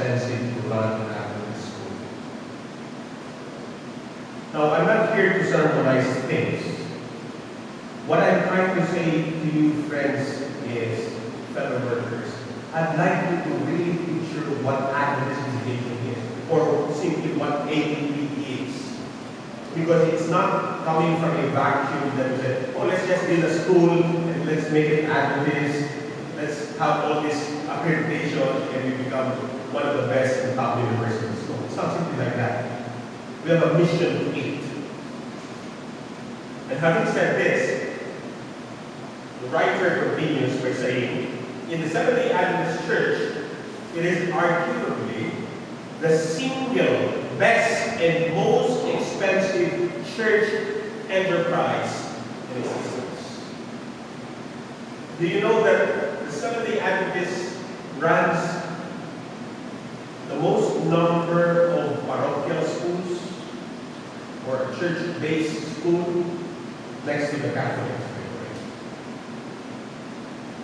expensive to run Adventist school. Now, I'm not here to sermonize things. What I'm trying to say to you, friends, is, fellow workers, I'd like you to really picture what Adventist education is, or simply what ADP is. Because it's not coming from a vacuum that said, oh, let's just build a school and let's make it Adventist. Let's have all this accreditation and we become one of the best and top universities. Not something like that. We have a mission to it. And having said this, the writer continues by saying, in the Seventh-day Adventist Church, it is arguably the single best and most expensive church enterprise in existence. Do you know that the Seventh-day Adventist runs the most number of parochial schools or church-based school next to the Catholics?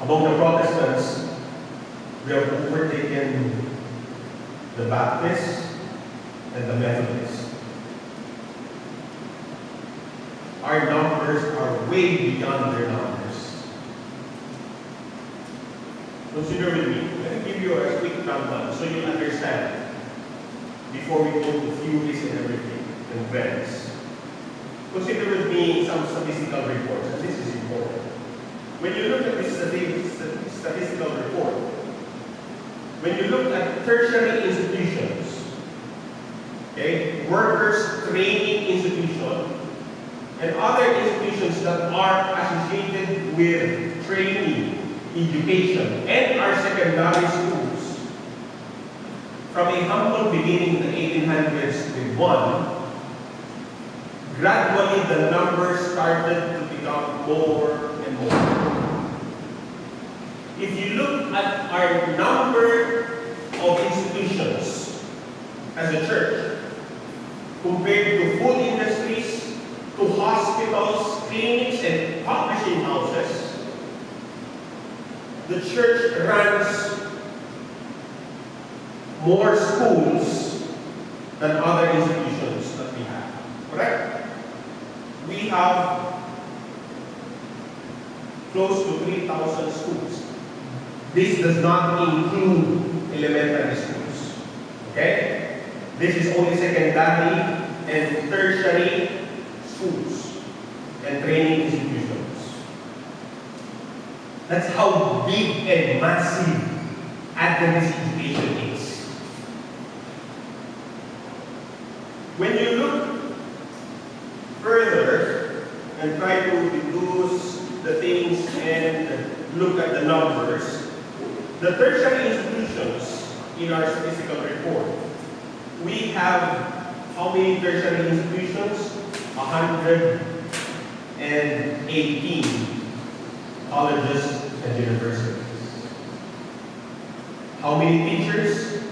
Among the Protestants, we have overtaken the Baptists and the Methodists. Our numbers are way beyond their numbers. Consider with me. Let me give you a quick rundown so you understand before we go to theories and everything and trends. Consider with me some statistical reports, and this is important. When you look at this statistical report, when you look at tertiary institutions, okay, workers training institutions, and other institutions that are associated with training, education, and our secondary schools, from a humble beginning in the 1800s with one, gradually the numbers started to become more and more. If you look at our number of institutions as a church, compared to food industries, to hospitals, clinics, and publishing houses, the church runs more schools than other institutions that we have. Correct? We have close to 3,000 schools. This does not include elementary schools. Okay? This is only secondary and tertiary schools and training institutions. That's how big and massive Adventist education is. When you look and try to reduce the things and look at the numbers, the tertiary institutions in our statistical report, we have how many tertiary institutions? 118 colleges and universities. How many teachers?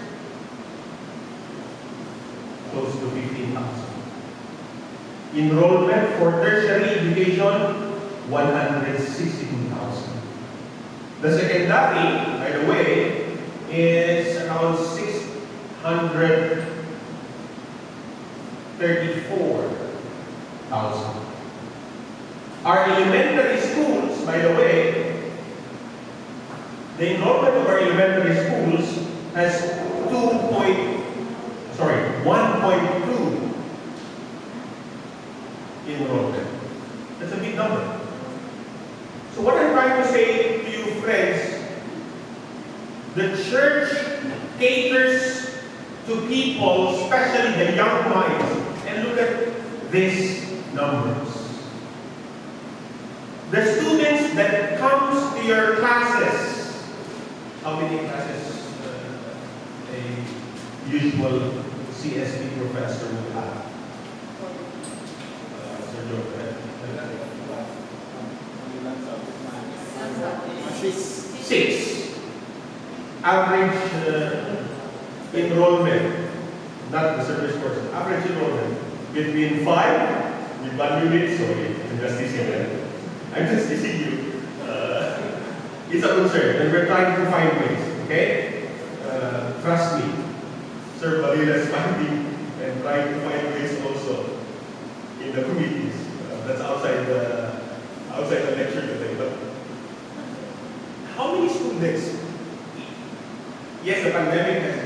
Close to 15,000. Enrollment for tertiary education, 162,000. The secondary, by the way, is around 634,000. Our elementary schools, by the way, the enrollment of our elementary schools has 2 point, sorry, 1.2 enrollment. That's a big number. So what I'm trying to say to you friends, the church caters to people, especially the young minds. And look at these numbers. The students that comes to your classes, how many classes uh, a usual CSP professor will have? Uh, Joe, Six. Average uh, enrollment, not the service course, average enrollment between five with one unit, sorry, I'm just you. I'm just teasing you. Uh, it's a concern, and we're trying to find ways, okay? Uh, trust me. Sir Balila is finding and trying to find ways also in the committees. Uh, that's outside the outside the lecture today. But how many students? Yes, the pandemic has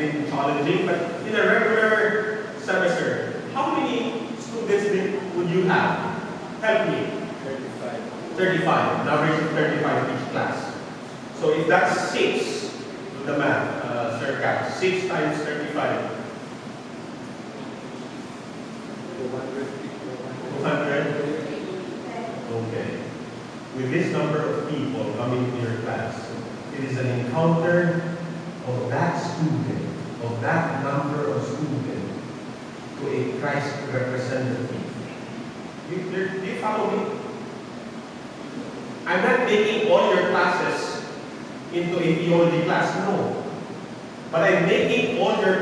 but in a regular semester, how many students would you have? Help me. 35. 35, an average of 35 each class. So if that's 6, do the math, uh, Sir Kat, 6 times 35, 200? Okay. With this number of people coming to your class, it is an encounter of that student, of that number of students, to a Christ representative. You, do you follow me? I'm not making all your classes into a theology class, no. But I'm making all